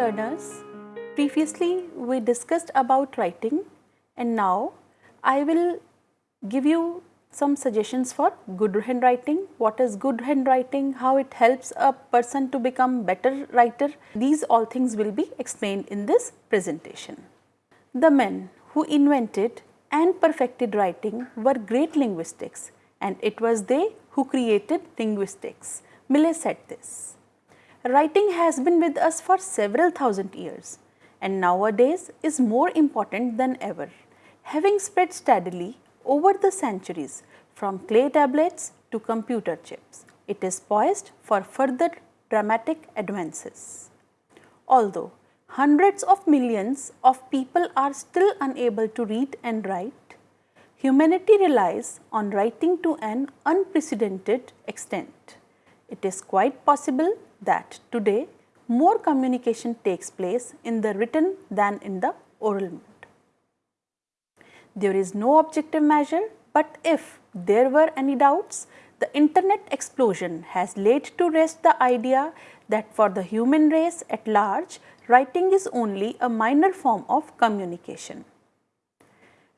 learners, previously we discussed about writing and now I will give you some suggestions for good handwriting, what is good handwriting, how it helps a person to become better writer. These all things will be explained in this presentation. The men who invented and perfected writing were great linguistics and it was they who created linguistics. Millet said this. Writing has been with us for several thousand years and nowadays is more important than ever. Having spread steadily over the centuries from clay tablets to computer chips, it is poised for further dramatic advances. Although hundreds of millions of people are still unable to read and write, humanity relies on writing to an unprecedented extent. It is quite possible that today more communication takes place in the written than in the oral mode. There is no objective measure, but if there were any doubts, the internet explosion has laid to rest the idea that for the human race at large, writing is only a minor form of communication.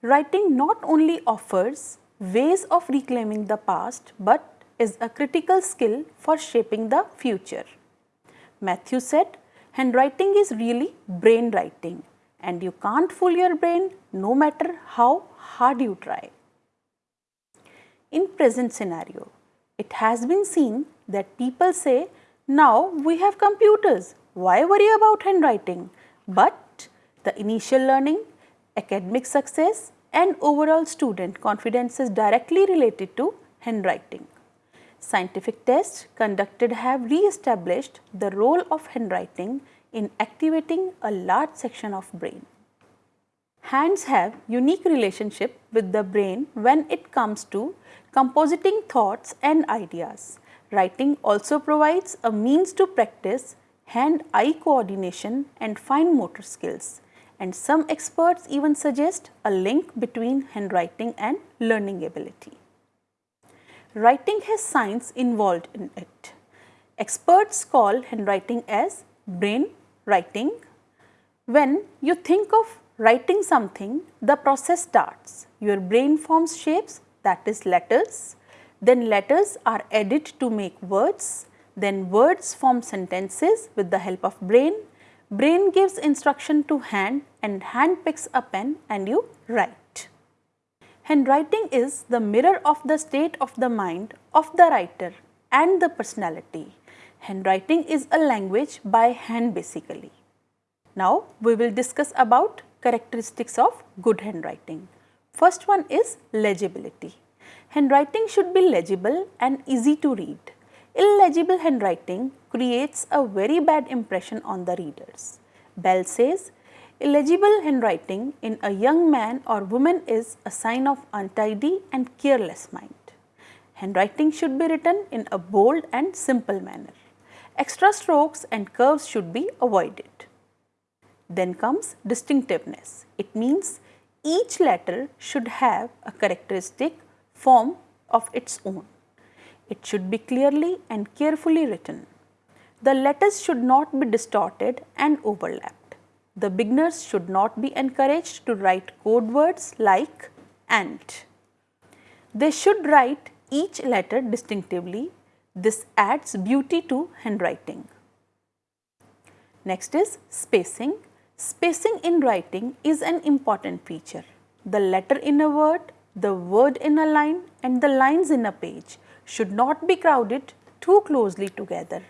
Writing not only offers ways of reclaiming the past, but is a critical skill for shaping the future. Matthew said, handwriting is really brain writing and you can't fool your brain no matter how hard you try. In present scenario, it has been seen that people say, now we have computers, why worry about handwriting? But the initial learning, academic success and overall student confidence is directly related to handwriting. Scientific tests conducted have re-established the role of handwriting in activating a large section of brain. Hands have unique relationship with the brain when it comes to compositing thoughts and ideas. Writing also provides a means to practice hand-eye coordination and fine motor skills and some experts even suggest a link between handwriting and learning ability writing has science involved in it. Experts call handwriting as brain writing. When you think of writing something, the process starts. Your brain forms shapes that is letters, then letters are added to make words, then words form sentences with the help of brain, brain gives instruction to hand and hand picks a pen and you write. Handwriting is the mirror of the state of the mind of the writer and the personality. Handwriting is a language by hand basically. Now we will discuss about characteristics of good handwriting. First one is legibility. Handwriting should be legible and easy to read. Illegible handwriting creates a very bad impression on the readers. Bell says, Illegible handwriting in a young man or woman is a sign of untidy and careless mind. Handwriting should be written in a bold and simple manner. Extra strokes and curves should be avoided. Then comes distinctiveness. It means each letter should have a characteristic form of its own. It should be clearly and carefully written. The letters should not be distorted and overlap. The beginners should not be encouraged to write code words like AND. They should write each letter distinctively. This adds beauty to handwriting. Next is spacing. Spacing in writing is an important feature. The letter in a word, the word in a line and the lines in a page should not be crowded too closely together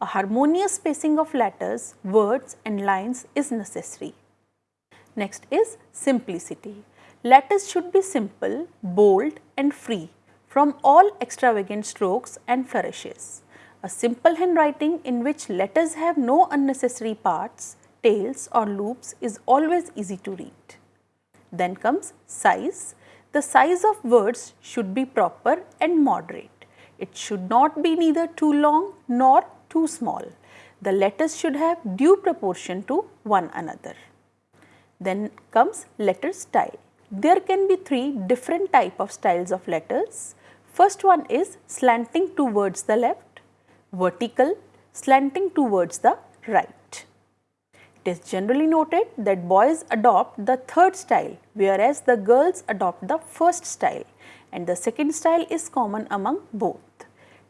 a harmonious spacing of letters, words and lines is necessary. Next is simplicity. Letters should be simple, bold and free from all extravagant strokes and flourishes. A simple handwriting in which letters have no unnecessary parts, tails or loops is always easy to read. Then comes size. The size of words should be proper and moderate. It should not be neither too long nor too small. The letters should have due proportion to one another. Then comes letter style. There can be three different type of styles of letters. First one is slanting towards the left, vertical, slanting towards the right. It is generally noted that boys adopt the third style whereas the girls adopt the first style and the second style is common among both.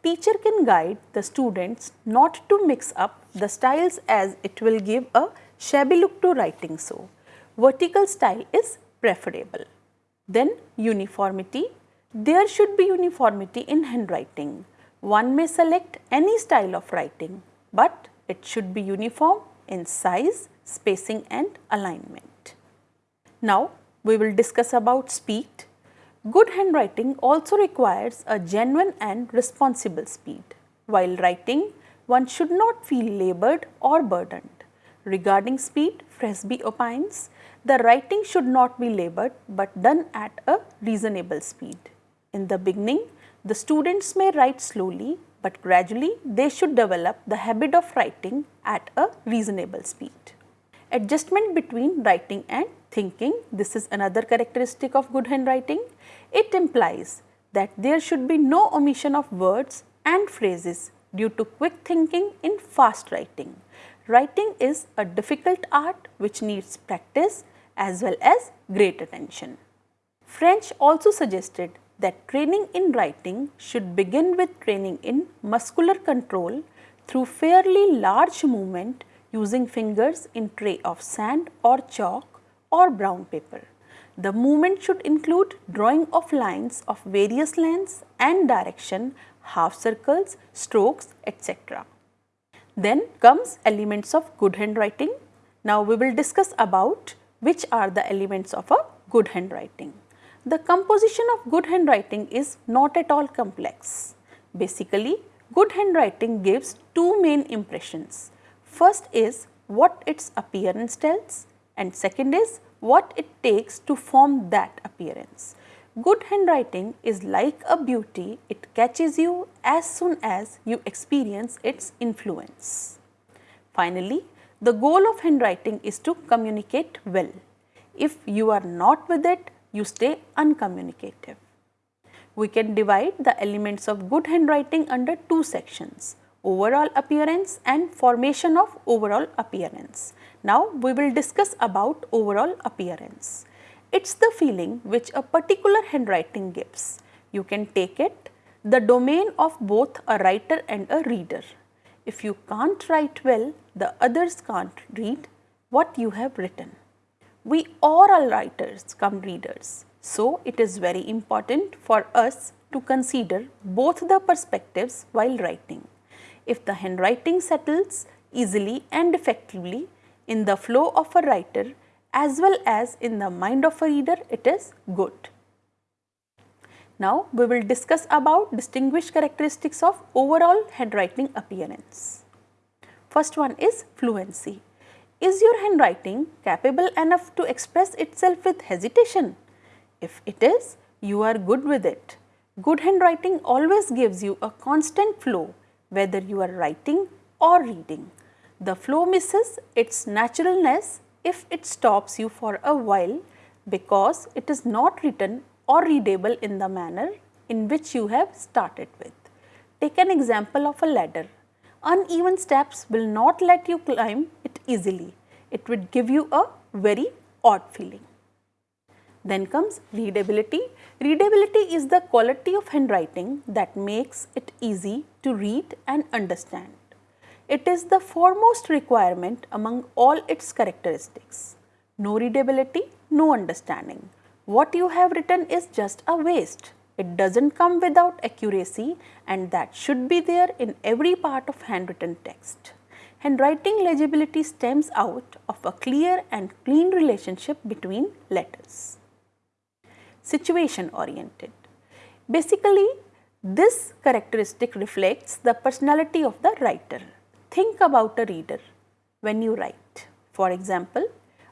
Teacher can guide the students not to mix up the styles as it will give a shabby look to writing so. Vertical style is preferable. Then uniformity. There should be uniformity in handwriting. One may select any style of writing, but it should be uniform in size, spacing and alignment. Now, we will discuss about speed. Good handwriting also requires a genuine and responsible speed. While writing, one should not feel labored or burdened. Regarding speed, Fresby opines, the writing should not be labored but done at a reasonable speed. In the beginning, the students may write slowly but gradually they should develop the habit of writing at a reasonable speed. Adjustment between writing and thinking, this is another characteristic of good handwriting. It implies that there should be no omission of words and phrases due to quick thinking in fast writing. Writing is a difficult art which needs practice as well as great attention. French also suggested that training in writing should begin with training in muscular control through fairly large movement using fingers in tray of sand or chalk or brown paper. The movement should include drawing of lines of various lengths and direction, half circles, strokes, etc. Then comes elements of good handwriting. Now we will discuss about which are the elements of a good handwriting. The composition of good handwriting is not at all complex. Basically, good handwriting gives two main impressions. First is what its appearance tells and second is what it takes to form that appearance. Good handwriting is like a beauty, it catches you as soon as you experience its influence. Finally, the goal of handwriting is to communicate well. If you are not with it, you stay uncommunicative. We can divide the elements of good handwriting under two sections, overall appearance and formation of overall appearance. Now, we will discuss about overall appearance. It is the feeling which a particular handwriting gives. You can take it the domain of both a writer and a reader. If you can't write well, the others can't read what you have written. We are all writers come readers. So, it is very important for us to consider both the perspectives while writing. If the handwriting settles easily and effectively in the flow of a writer as well as in the mind of a reader, it is good. Now, we will discuss about distinguished characteristics of overall handwriting appearance. First one is fluency. Is your handwriting capable enough to express itself with hesitation? If it is, you are good with it. Good handwriting always gives you a constant flow whether you are writing or reading. The flow misses its naturalness if it stops you for a while because it is not written or readable in the manner in which you have started with. Take an example of a ladder. Uneven steps will not let you climb it easily. It would give you a very odd feeling. Then comes readability. Readability is the quality of handwriting that makes it easy to read and understand. It is the foremost requirement among all its characteristics. No readability, no understanding. What you have written is just a waste. It does not come without accuracy and that should be there in every part of handwritten text. Handwriting legibility stems out of a clear and clean relationship between letters. Situation oriented. Basically, this characteristic reflects the personality of the writer. Think about a reader when you write. For example,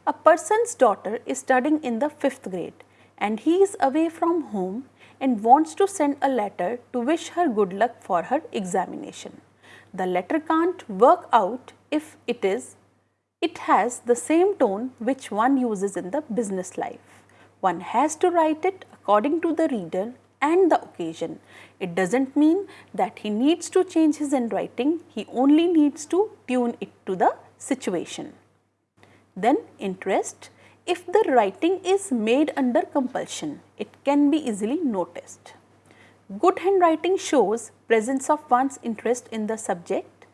a person's daughter is studying in the 5th grade and he is away from home and wants to send a letter to wish her good luck for her examination. The letter can't work out if it is, it has the same tone which one uses in the business life. One has to write it according to the reader and the occasion. It does not mean that he needs to change his handwriting, he only needs to tune it to the situation. Then interest. If the writing is made under compulsion, it can be easily noticed. Good handwriting shows presence of one's interest in the subject.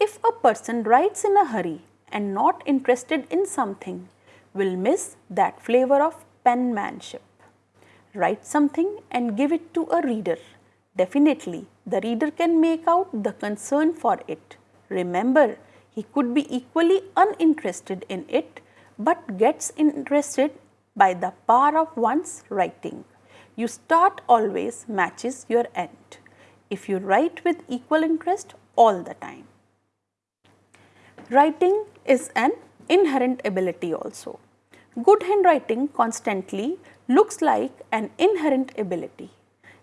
If a person writes in a hurry and not interested in something, will miss that flavor of penmanship. Write something and give it to a reader. Definitely, the reader can make out the concern for it. Remember, he could be equally uninterested in it but gets interested by the power of one's writing. You start always matches your end if you write with equal interest all the time. Writing is an inherent ability also. Good handwriting constantly looks like an inherent ability.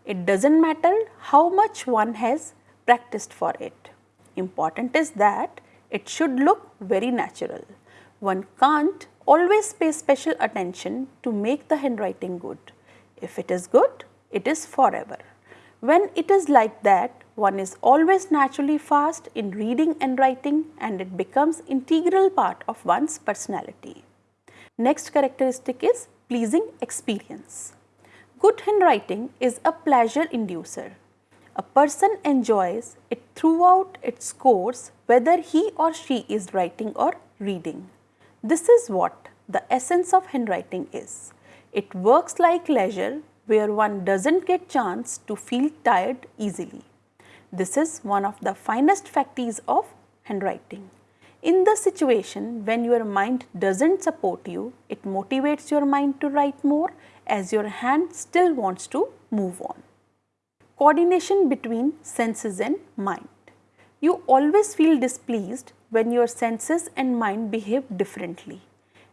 It does not matter how much one has practiced for it. Important is that it should look very natural. One can't always pay special attention to make the handwriting good. If it is good, it is forever. When it is like that, one is always naturally fast in reading and writing and it becomes integral part of one's personality. Next characteristic is pleasing experience. Good handwriting is a pleasure inducer. A person enjoys it throughout its course whether he or she is writing or reading. This is what the essence of handwriting is. It works like leisure where one doesn't get chance to feel tired easily. This is one of the finest faculties of handwriting. In the situation when your mind doesn't support you, it motivates your mind to write more as your hand still wants to move on. Coordination between senses and mind. You always feel displeased when your senses and mind behave differently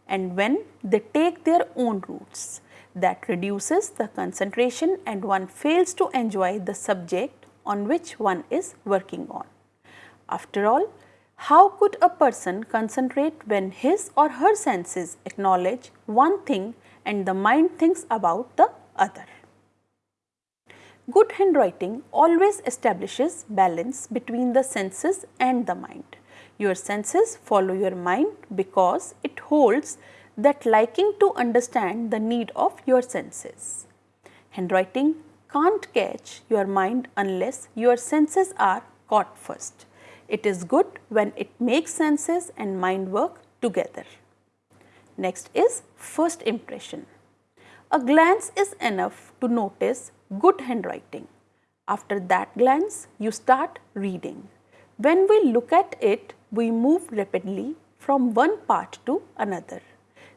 and when they take their own routes. That reduces the concentration and one fails to enjoy the subject on which one is working on. After all, how could a person concentrate when his or her senses acknowledge one thing and the mind thinks about the other? Good handwriting always establishes balance between the senses and the mind. Your senses follow your mind because it holds that liking to understand the need of your senses. Handwriting can't catch your mind unless your senses are caught first. It is good when it makes senses and mind work together. Next is first impression. A glance is enough to notice good handwriting. After that glance, you start reading. When we look at it, we move rapidly from one part to another.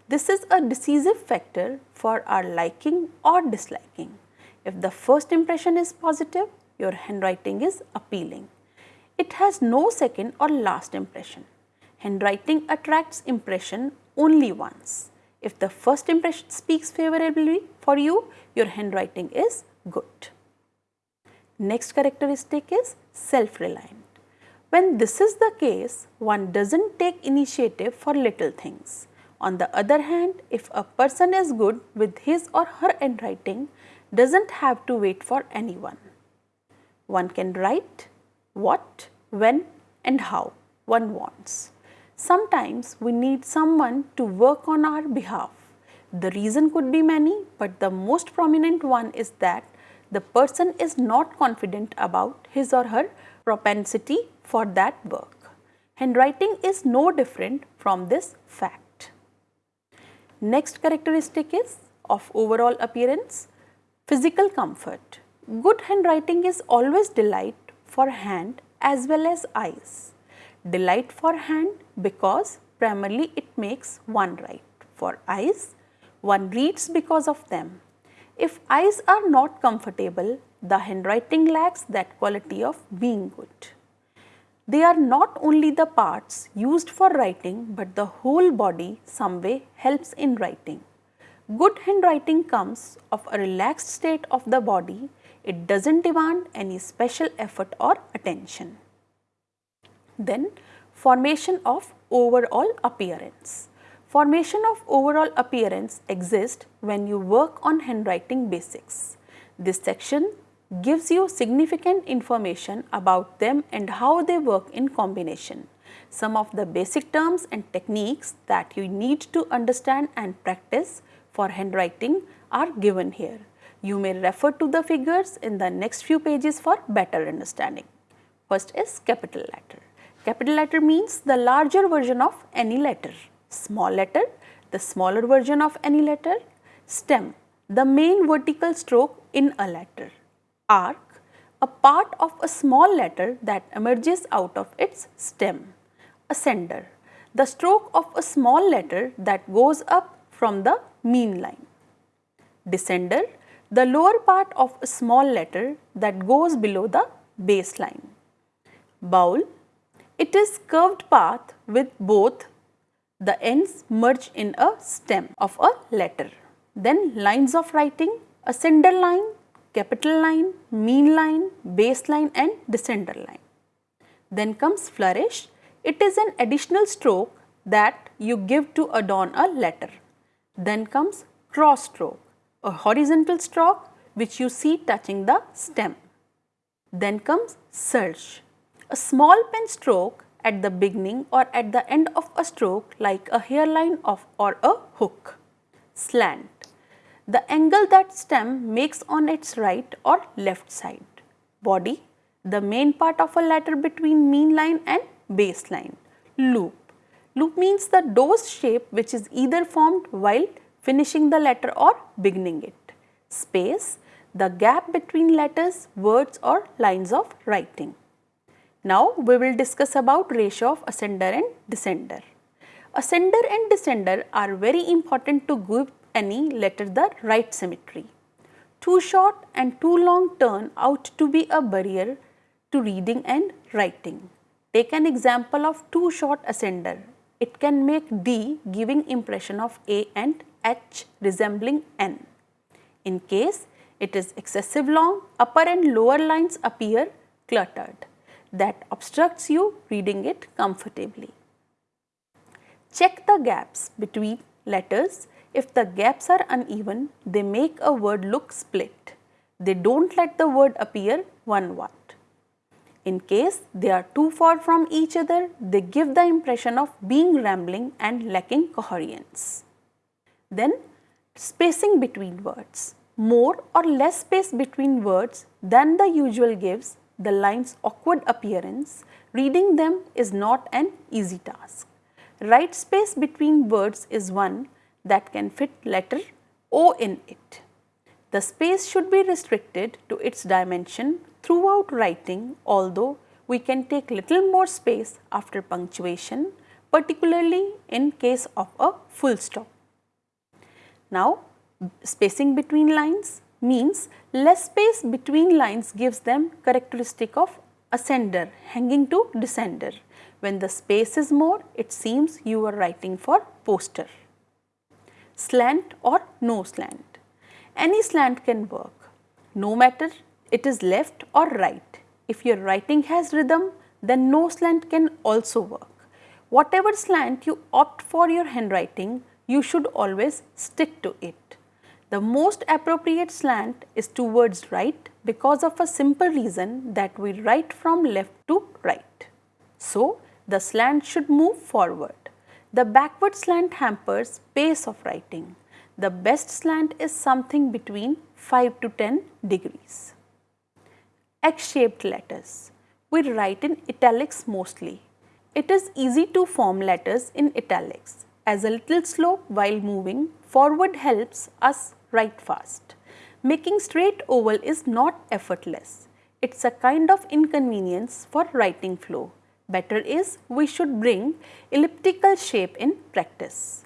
This is a decisive factor for our liking or disliking. If the first impression is positive, your handwriting is appealing. It has no second or last impression. Handwriting attracts impression only once. If the first impression speaks favorably for you, your handwriting is good. Next characteristic is self-reliant. When this is the case, one doesn't take initiative for little things. On the other hand, if a person is good with his or her handwriting, doesn't have to wait for anyone. One can write what, when and how one wants. Sometimes we need someone to work on our behalf. The reason could be many, but the most prominent one is that the person is not confident about his or her propensity for that work. Handwriting is no different from this fact. Next characteristic is of overall appearance, physical comfort. Good handwriting is always delight for hand as well as eyes. Delight for hand because primarily it makes one write. For eyes, one reads because of them. If eyes are not comfortable, the handwriting lacks that quality of being good. They are not only the parts used for writing, but the whole body some way helps in writing. Good handwriting comes of a relaxed state of the body. It does not demand any special effort or attention. Then formation of overall appearance. Formation of overall appearance exists when you work on handwriting basics. This section gives you significant information about them and how they work in combination. Some of the basic terms and techniques that you need to understand and practice for handwriting are given here. You may refer to the figures in the next few pages for better understanding. First is capital letter. Capital letter means the larger version of any letter. Small letter, the smaller version of any letter. Stem, the main vertical stroke in a letter. Arc, a part of a small letter that emerges out of its stem. Ascender, the stroke of a small letter that goes up from the mean line. Descender, the lower part of a small letter that goes below the baseline. Bowl, it is curved path with both the ends merge in a stem of a letter. Then lines of writing, ascender line, capital line, mean line, base line and descender line. Then comes flourish. It is an additional stroke that you give to adorn a letter. Then comes cross stroke, a horizontal stroke which you see touching the stem. Then comes serif, a small pen stroke at the beginning or at the end of a stroke like a hairline of or a hook. Slant, the angle that stem makes on its right or left side. Body, the main part of a letter between mean line and base line. Loop, loop means the dose shape which is either formed while finishing the letter or beginning it. Space, the gap between letters, words or lines of writing. Now we will discuss about ratio of ascender and descender. Ascender and descender are very important to give any letter the right symmetry. Too short and too long turn out to be a barrier to reading and writing. Take an example of too short ascender. It can make D giving impression of A and H resembling N. In case it is excessive long, upper and lower lines appear cluttered. That obstructs you reading it comfortably. Check the gaps between letters if the gaps are uneven, they make a word look split. They don't let the word appear one word. In case they are too far from each other, they give the impression of being rambling and lacking coherence. Then spacing between words. More or less space between words than the usual gives the line's awkward appearance. Reading them is not an easy task. Right space between words is one that can fit letter O in it. The space should be restricted to its dimension throughout writing although we can take little more space after punctuation particularly in case of a full stop. Now spacing between lines means less space between lines gives them characteristic of ascender hanging to descender. When the space is more it seems you are writing for poster slant or no slant. Any slant can work, no matter it is left or right. If your writing has rhythm, then no slant can also work. Whatever slant you opt for your handwriting, you should always stick to it. The most appropriate slant is towards right because of a simple reason that we write from left to right. So, the slant should move forward. The backward slant hampers pace of writing. The best slant is something between 5 to 10 degrees. X-shaped letters. We write in italics mostly. It is easy to form letters in italics as a little slope while moving forward helps us write fast. Making straight oval is not effortless. It's a kind of inconvenience for writing flow. Better is we should bring elliptical shape in practice.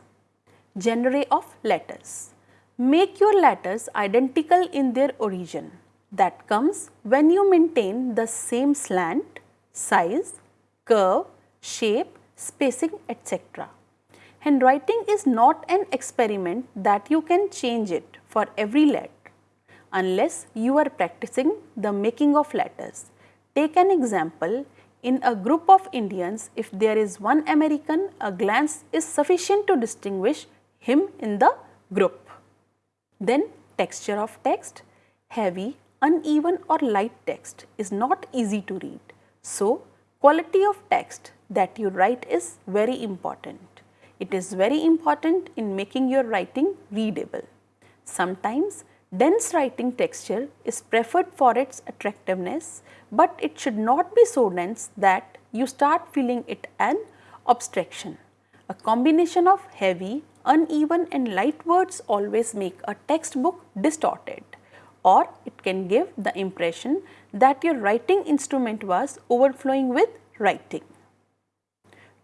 Genre of letters. Make your letters identical in their origin. That comes when you maintain the same slant, size, curve, shape, spacing etc. Handwriting is not an experiment that you can change it for every letter unless you are practicing the making of letters. Take an example in a group of Indians, if there is one American, a glance is sufficient to distinguish him in the group. Then texture of text, heavy, uneven or light text is not easy to read. So, quality of text that you write is very important. It is very important in making your writing readable. Sometimes dense writing texture is preferred for its attractiveness, but it should not be so dense that you start feeling it an obstruction. A combination of heavy, uneven and light words always make a textbook distorted or it can give the impression that your writing instrument was overflowing with writing.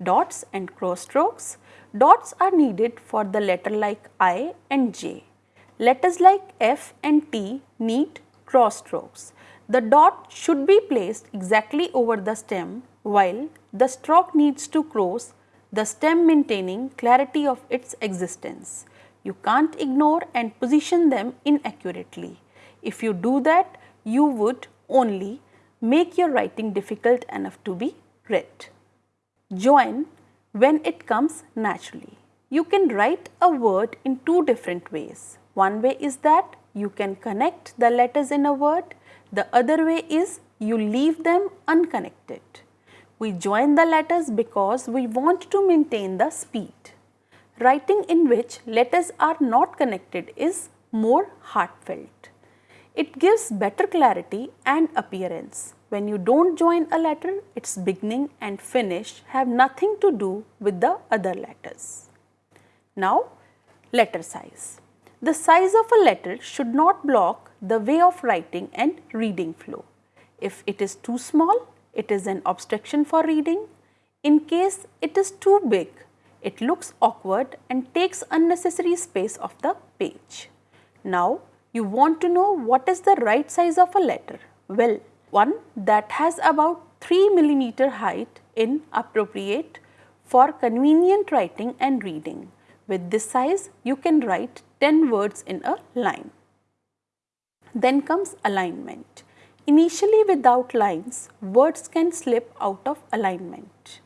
Dots and cross strokes. Dots are needed for the letter like I and J. Letters like F and T need cross strokes. The dot should be placed exactly over the stem while the stroke needs to cross the stem maintaining clarity of its existence. You can't ignore and position them inaccurately. If you do that, you would only make your writing difficult enough to be read. Join when it comes naturally. You can write a word in two different ways. One way is that you can connect the letters in a word. The other way is you leave them unconnected. We join the letters because we want to maintain the speed. Writing in which letters are not connected is more heartfelt. It gives better clarity and appearance. When you don't join a letter, its beginning and finish have nothing to do with the other letters. Now, letter size. The size of a letter should not block the way of writing and reading flow. If it is too small, it is an obstruction for reading. In case it is too big, it looks awkward and takes unnecessary space of the page. Now, you want to know what is the right size of a letter? Well, one that has about 3 millimeter height in appropriate for convenient writing and reading. With this size, you can write 10 words in a line. Then comes alignment. Initially without lines, words can slip out of alignment.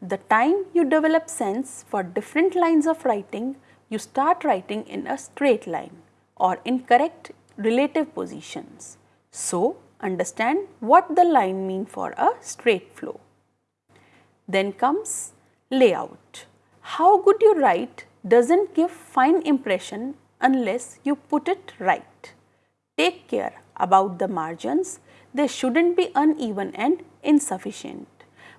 The time you develop sense for different lines of writing, you start writing in a straight line or incorrect relative positions. So, understand what the line mean for a straight flow. Then comes layout. How good you write doesn't give fine impression unless you put it right. Take care about the margins, they shouldn't be uneven and insufficient.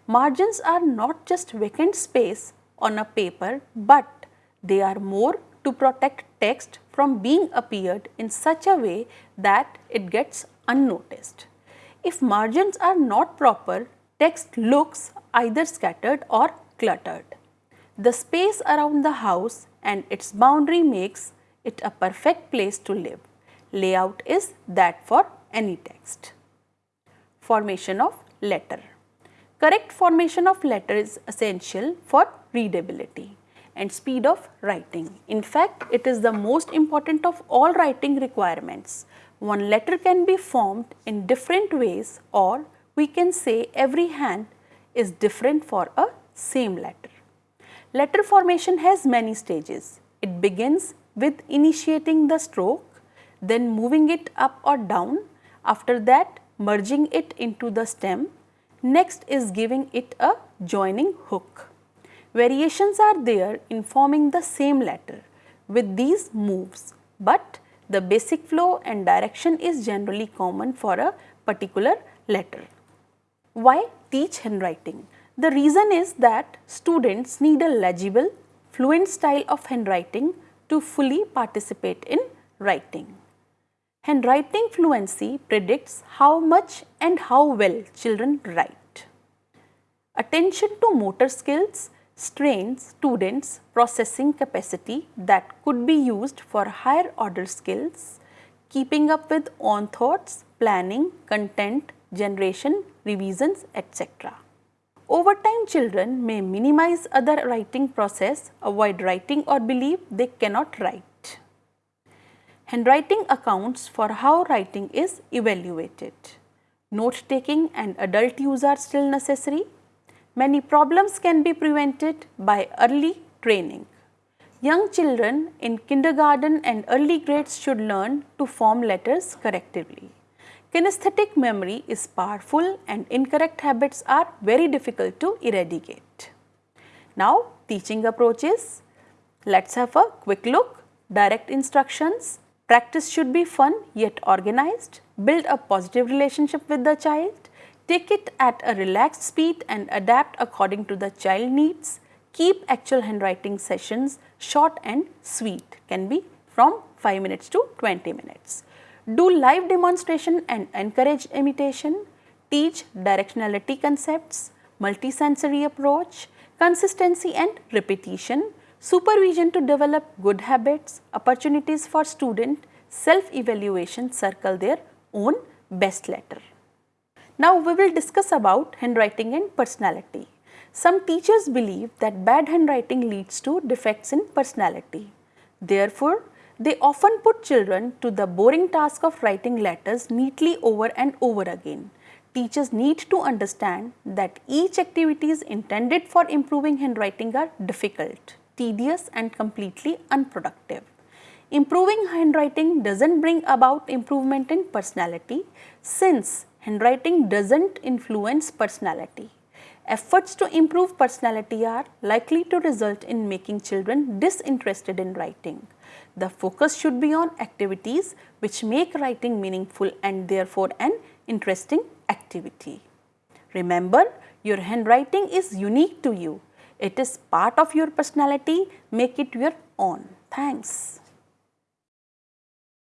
Margins are not just vacant space on a paper, but they are more to protect text from being appeared in such a way that it gets unnoticed. If margins are not proper, text looks either scattered or cluttered. The space around the house and its boundary makes it a perfect place to live layout is that for any text. Formation of letter. Correct formation of letter is essential for readability and speed of writing. In fact, it is the most important of all writing requirements. One letter can be formed in different ways or we can say every hand is different for a same letter. Letter formation has many stages. It begins with initiating the stroke then moving it up or down, after that merging it into the stem, next is giving it a joining hook. Variations are there in forming the same letter with these moves, but the basic flow and direction is generally common for a particular letter. Why teach handwriting? The reason is that students need a legible, fluent style of handwriting to fully participate in writing. Handwriting fluency predicts how much and how well children write. Attention to motor skills strains students' processing capacity that could be used for higher order skills, keeping up with own thoughts, planning, content, generation, revisions, etc. Over time children may minimize other writing process, avoid writing or believe they cannot write. Handwriting accounts for how writing is evaluated. Note taking and adult use are still necessary. Many problems can be prevented by early training. Young children in kindergarten and early grades should learn to form letters correctly. Kinesthetic memory is powerful and incorrect habits are very difficult to eradicate. Now teaching approaches. Let's have a quick look. Direct instructions. Practice should be fun yet organized. Build a positive relationship with the child. Take it at a relaxed speed and adapt according to the child needs. Keep actual handwriting sessions short and sweet can be from 5 minutes to 20 minutes. Do live demonstration and encourage imitation. Teach directionality concepts, multisensory approach, consistency and repetition, supervision to develop good habits, opportunities for student, self-evaluation circle their own best letter. Now we will discuss about handwriting and personality. Some teachers believe that bad handwriting leads to defects in personality. Therefore, they often put children to the boring task of writing letters neatly over and over again. Teachers need to understand that each activities intended for improving handwriting are difficult, tedious and completely unproductive. Improving handwriting doesn't bring about improvement in personality since handwriting doesn't influence personality. Efforts to improve personality are likely to result in making children disinterested in writing. The focus should be on activities which make writing meaningful and therefore an interesting activity. Remember, your handwriting is unique to you. It is part of your personality. Make it your own. Thanks.